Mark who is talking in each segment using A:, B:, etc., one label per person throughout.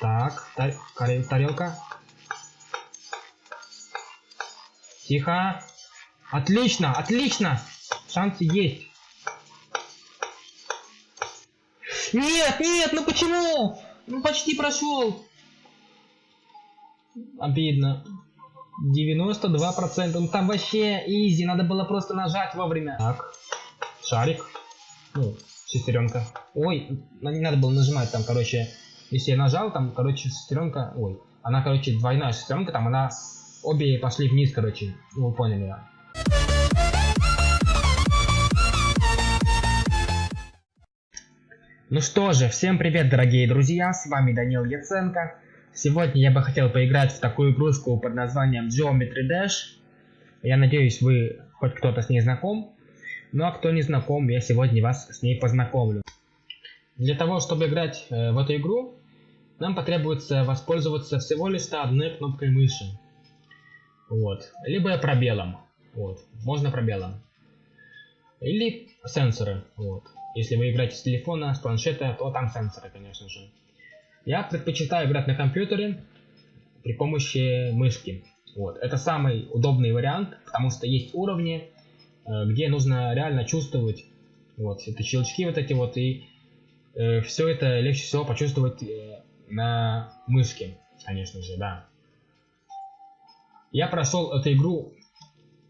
A: Так, тар тарел тарелка. Тихо. Отлично, отлично. Шансы есть. Нет, нет, ну почему? Ну почти прошел. Обидно. 92%. Ну там вообще изи. Надо было просто нажать вовремя. Так. Шарик. Ну, шестеренка. Ой, не надо было нажимать там, короче. Если я нажал, там, короче, шестеренка. Ой. Она, короче, двойная шестеренка, там она. Обе пошли вниз, короче. Ну, вы поняли, да. Ну что же, всем привет, дорогие друзья, с вами Данил Яценко. Сегодня я бы хотел поиграть в такую игрушку под названием Geometry Dash. Я надеюсь, вы хоть кто-то с ней знаком. Ну а кто не знаком, я сегодня вас с ней познакомлю. Для того, чтобы играть э, в эту игру, нам потребуется воспользоваться всего лишь одной кнопкой мыши. Вот. Либо пробелом. Вот. Можно пробелом. Или сенсоры. Вот. Если вы играете с телефона, с планшета, то там сенсоры, конечно же. Я предпочитаю играть на компьютере при помощи мышки. Вот. Это самый удобный вариант, потому что есть уровни, где нужно реально чувствовать вот это щелчки вот эти вот и э, все это легче всего почувствовать э, на мышке, конечно же, да. Я прошел эту игру,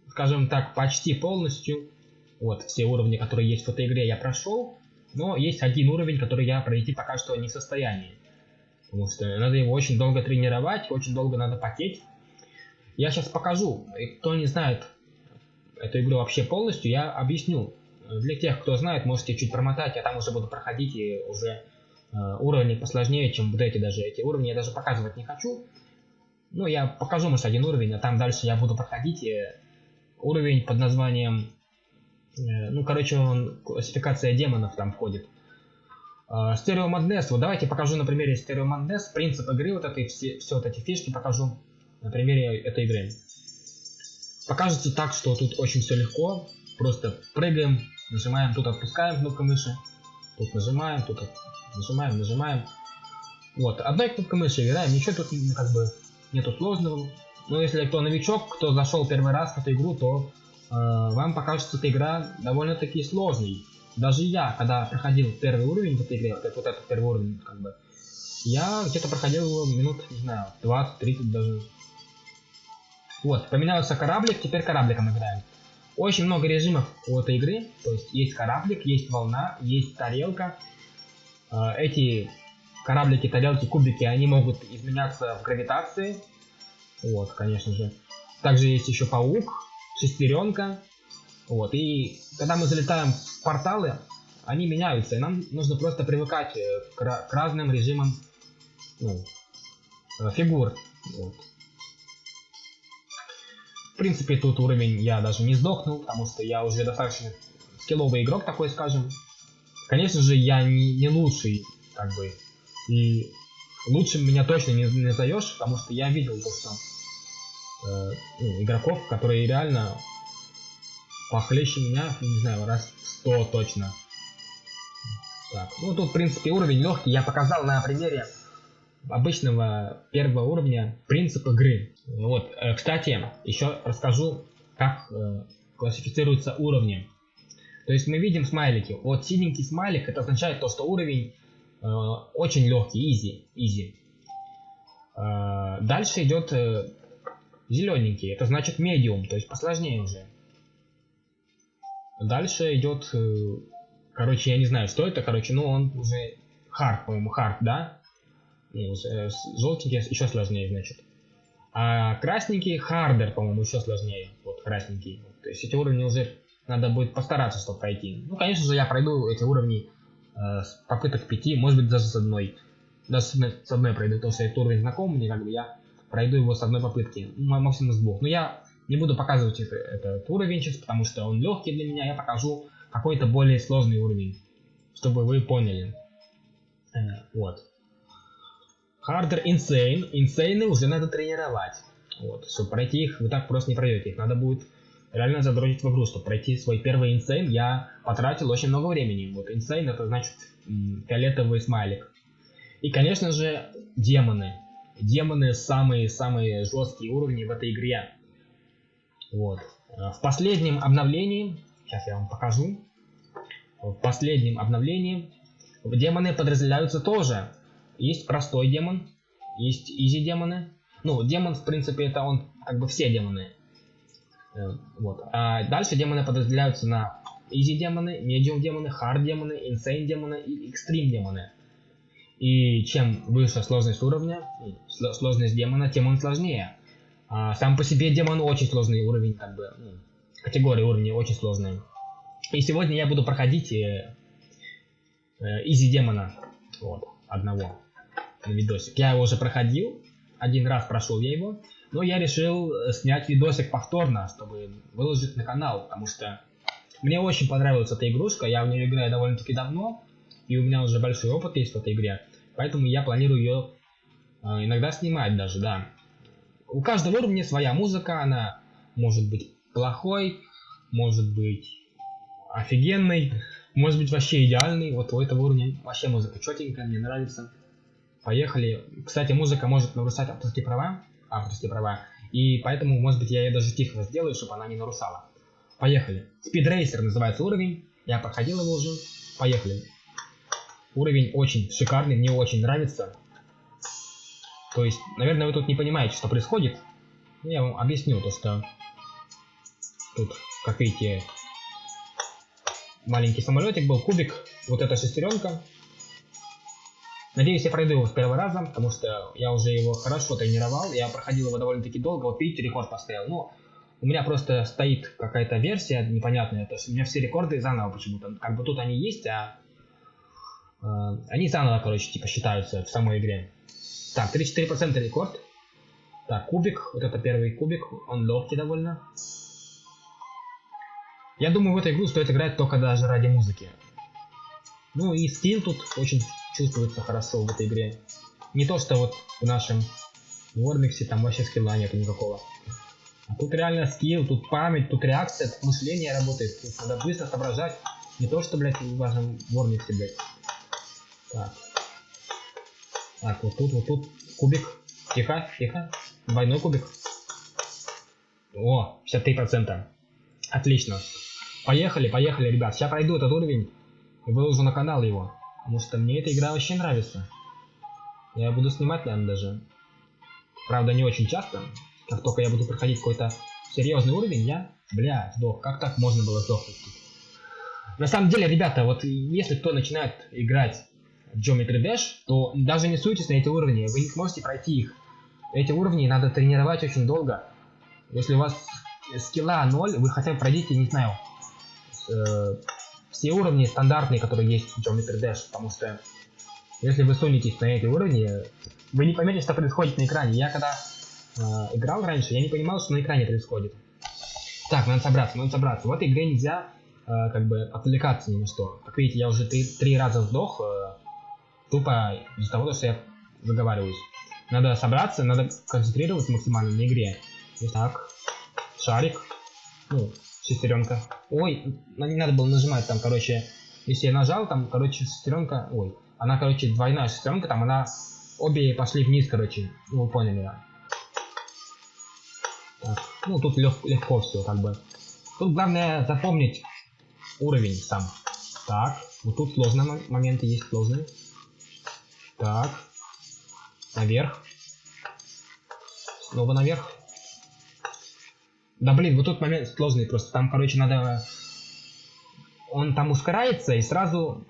A: скажем так, почти полностью. Вот, все уровни, которые есть в этой игре, я прошел. Но есть один уровень, который я пройти пока что не в состоянии. Потому что надо его очень долго тренировать, очень долго надо потеть. Я сейчас покажу. И кто не знает эту игру вообще полностью, я объясню. Для тех, кто знает, можете чуть промотать, я там уже буду проходить и уже э, уровни посложнее, чем вот эти даже. Эти уровни я даже показывать не хочу. Ну, я покажу, может, один уровень, а там дальше я буду проходить и уровень под названием Э, ну, короче, он, классификация демонов там входит. Стерео Madness, вот давайте покажу на примере Стерео Madness, принцип игры, вот этой, все, все вот эти фишки покажу на примере этой игры. Покажется так, что тут очень все легко, просто прыгаем, нажимаем, тут отпускаем кнопку мыши, тут нажимаем, тут нажимаем, нажимаем. Вот, одной кнопкой мыши играем, ничего тут как бы нету сложного. Но если кто новичок, кто зашел первый раз в эту игру, то Э, вам покажется эта игра довольно-таки сложной. Даже я, когда проходил первый уровень в этой игре, вот, вот этот первый уровень, как бы, я где-то проходил его минут, не знаю, 20-30 даже. Вот, поменялся кораблик, теперь корабликом играем. Очень много режимов у этой игры, то есть есть кораблик, есть волна, есть тарелка. Э, эти кораблики, тарелки, кубики, они могут изменяться в гравитации. Вот, конечно же. Также есть еще паук, шестеренка. Вот, и когда мы залетаем в порталы, они меняются, и нам нужно просто привыкать э, к, разным режимам ну, э, фигур. Вот. В принципе, тут уровень я даже не сдохнул, потому что я уже достаточно скилловый игрок, такой скажем. Конечно же, я не, не лучший, как бы, и лучше меня точно не, назовешь, потому что я видел то, что э, ну, игроков, которые реально похлеще меня, не знаю, раз 100 точно. Так, ну тут, в принципе, уровень легкий. Я показал на примере обычного первого уровня принцип игры. Вот, э, кстати, еще расскажу, как э, классифицируются уровни. То есть мы видим смайлики. Вот синенький смайлик, это означает то, что уровень э, очень легкий, easy, easy. Дальше идет зелененький, это значит medium, то есть посложнее уже. Дальше идет, короче, я не знаю, что это, короче, но он уже hard, по-моему, hard, да? Э, желтенький еще сложнее, значит. А красненький harder, по-моему, еще сложнее. Вот красненький. То есть эти уровни уже надо будет постараться, чтобы пройти. Ну, конечно же, я пройду эти уровни э, с попыток пяти, может быть, даже с одной. Даже с одной пройду, потому что этот уровень знаком мне, как бы я пройду его с одной попытки, максимум с двух. Но я не буду показывать это, этот уровень сейчас, потому что он легкий для меня, я покажу какой-то более сложный уровень, чтобы вы поняли. Э, вот. Harder Insane. Insane уже надо тренировать. Вот. Чтобы пройти их, вы так просто не пройдете. Их надо будет реально задротить в игру. Чтобы пройти свой первый Insane, я потратил очень много времени. Вот Insane это значит фиолетовый смайлик. И, конечно же, демоны. Демоны самые-самые жесткие уровни в этой игре. Вот. В последнем обновлении, сейчас я вам покажу, в последнем обновлении демоны подразделяются тоже. Есть простой демон, есть изи демоны. Ну, демон, в принципе, это он, как бы все демоны. Э, вот. А дальше демоны подразделяются на изи демоны, medium демоны, hard демоны, insane демоны и extreme демоны. И чем выше сложность уровня, сложность демона, тем он сложнее. А сам по себе демон очень сложный уровень, как бы, ну, категория уровней очень сложная. И сегодня я буду проходить э, э, изи демона, вот, одного видосик. Я его уже проходил, один раз прошел я его, но я решил э, снять видосик повторно, чтобы выложить на канал, потому что мне очень понравилась эта игрушка, я в нее играю довольно-таки давно, и у меня уже большой опыт есть в этой игре, поэтому я планирую ее э, иногда снимать даже, да. У каждого уровня своя музыка, она может быть плохой, может быть офигенный, может быть вообще идеальный. Вот у этого уровня вообще музыка четенькая, мне нравится. Поехали. Кстати, музыка может нарушать авторские права, авторские права, и поэтому, может быть, я ее даже тихо сделаю, чтобы она не нарушала. Поехали. Speed называется уровень. Я проходил его уже. Поехали. Уровень очень шикарный, мне очень нравится. То есть, наверное, вы тут не понимаете, что происходит. Я вам объясню то, что тут, как видите, маленький самолетик был, кубик, вот эта шестеренка. Надеюсь, я пройду его с первого раза, потому что я уже его хорошо тренировал, я проходил его довольно-таки долго, вот видите, рекорд поставил. Но у меня просто стоит какая-то версия непонятная, то есть у меня все рекорды заново почему-то, как бы тут они есть, а э, они заново, короче, типа считаются в самой игре. Так, 34% рекорд. Так, кубик, вот это первый кубик, он легкий довольно. Я думаю, в эту игру стоит играть только даже ради музыки. Ну и скилл тут очень чувствуется хорошо в этой игре. Не то, что вот в нашем Вормиксе там вообще скилла нету никакого. А тут реально скилл, тут память, тут реакция, тут мышление работает. Тут надо быстро соображать. Не то, что, блядь, в вашем Вормиксе, блядь. Так. Так, вот тут, вот тут кубик. Тихо, тихо. Двойной кубик. О, 53%. Отлично. Поехали, поехали, ребят. Сейчас пройду этот уровень выложу на канал его. Потому что мне эта игра вообще нравится. Я буду снимать, наверное, даже. Правда, не очень часто. Как только я буду проходить какой-то серьезный уровень, я, бля, сдох. Как так можно было сдохнуть? На самом деле, ребята, вот если кто начинает играть в Geometry Dash, то даже не суйтесь на эти уровни, вы не сможете пройти их. Эти уровни надо тренировать очень долго. Если у вас скилла 0, вы хотя бы пройдите, не знаю, э, все уровни стандартные, которые есть в Geometry Dash, потому что если вы сунетесь на эти уровни, вы не поймете, что происходит на экране. Я когда э, играл раньше, я не понимал, что на экране происходит. Так, надо собраться, надо собраться. В этой игре нельзя э, как бы отвлекаться ни на что. Как видите, я уже три, три раза сдох, э, тупо из-за того, что я заговариваюсь. Надо собраться, надо концентрироваться максимально на игре. Так, шарик. Ну, шестеренка. Ой, не надо было нажимать там, короче. Если я нажал, там, короче, шестеренка. Ой, она, короче, двойная шестеренка, там она. Обе пошли вниз, короче. Ну, вы поняли. Так, ну, тут лег, легко все, как бы. Тут главное запомнить уровень сам. Так, вот тут сложные моменты есть, сложные. Так. Наверх. Снова наверх. Да блин, вот тут момент сложный просто. Там, короче, надо... Он там ускоряется и сразу...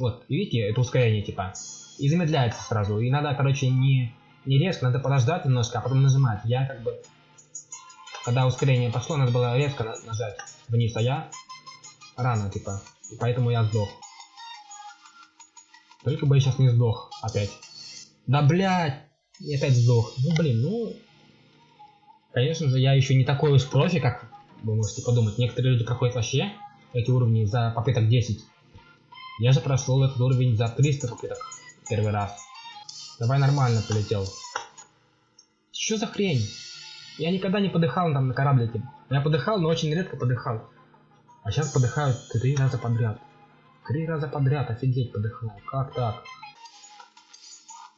A: Вот, видите, это ускорение типа. И замедляется сразу. И надо, короче, не, не резко, надо подождать немножко, а потом нажимать. Я как бы... Когда ускорение пошло, надо было резко нажать вниз, а я рано, типа. И поэтому я сдох. Только бы я сейчас не сдох опять. Да блядь! И опять сдох. Ну блин, ну Конечно же, я еще не такой уж профи, как вы можете подумать. Некоторые люди проходят вообще эти уровни за попыток 10. Я же прошел этот уровень за 300 попыток первый раз. Давай нормально полетел. Что за хрень? Я никогда не подыхал там на кораблике. Я подыхал, но очень редко подыхал. А сейчас подыхаю три раза подряд. Три раза подряд, офигеть, подыхал. Как так?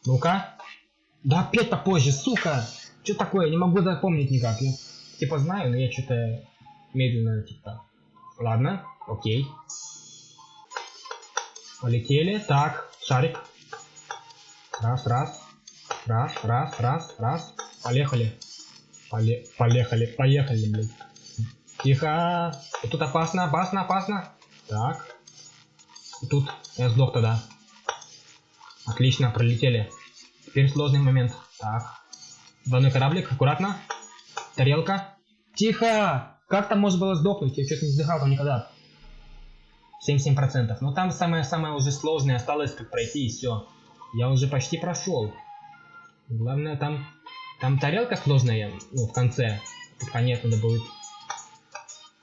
A: Ну-ка. Да опять попозже, сука! Что такое? Не могу запомнить никак. Я типа знаю, но я что-то медленно типа. Ладно, окей. Полетели. Так, шарик. Раз, раз. Раз, раз, раз, раз. Поехали. Поле поехали, поехали, блин. Тихо. Тут опасно, опасно, опасно. Так. Тут я сдох тогда. Отлично, пролетели. Теперь сложный момент. Так. Двойной кораблик, аккуратно. Тарелка. Тихо! Как там можно было сдохнуть? Я что-то не сдыхал там никогда. 77%. Но там самое-самое уже сложное осталось, как пройти и все. Я уже почти прошел. Главное там... Там тарелка сложная, ну, в конце. Под конец надо будет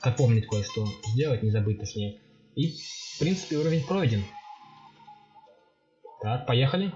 A: запомнить кое-что. Сделать, не забыть точнее. И, в принципе, уровень пройден. Так, поехали.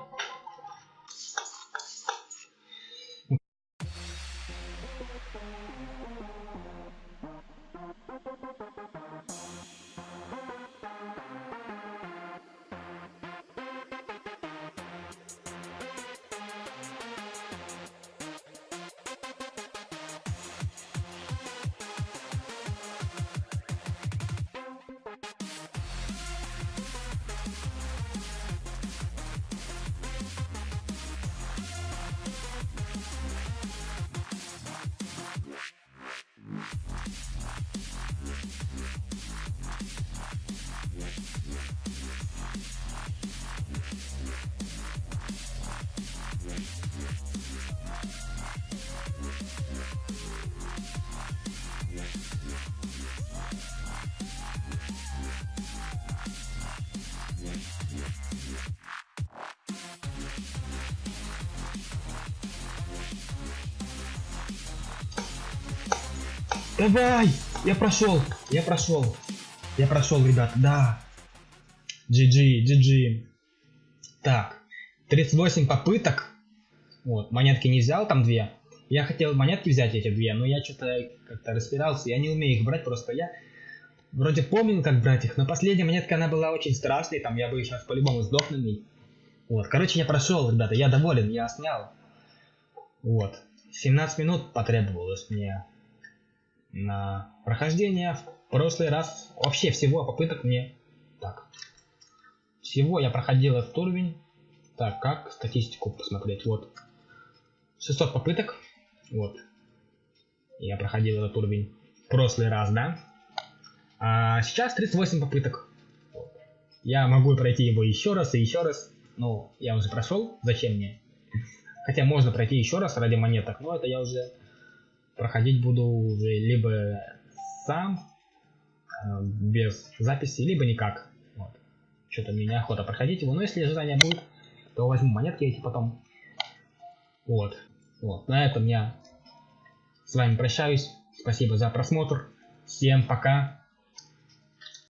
A: Давай! Я прошел! Я прошел! Я прошел, ребят, да! GG, GG. Так, 38 попыток. Вот, монетки не взял, там две. Я хотел монетки взять эти две, но я что-то как-то распирался. Я не умею их брать, просто я вроде помнил, как брать их. Но последняя монетка, она была очень страшной, там я бы сейчас по-любому сдох. Вот, короче, я прошел, ребята, я доволен, я снял. Вот, 17 минут потребовалось мне на прохождение. В прошлый раз вообще всего попыток мне... Так. Всего я проходил этот уровень. Так, как статистику посмотреть? Вот. 600 попыток. Вот. Я проходил этот уровень в прошлый раз, да? А сейчас 38 попыток. Я могу пройти его еще раз и еще раз. Ну, я уже прошел. Зачем мне? Хотя можно пройти еще раз ради монеток, но это я уже проходить буду уже либо сам, э, без записи, либо никак. Вот. Что-то мне неохота проходить его, но если желание будет, то возьму монетки эти потом. Вот. Вот. На этом я с вами прощаюсь. Спасибо за просмотр. Всем пока.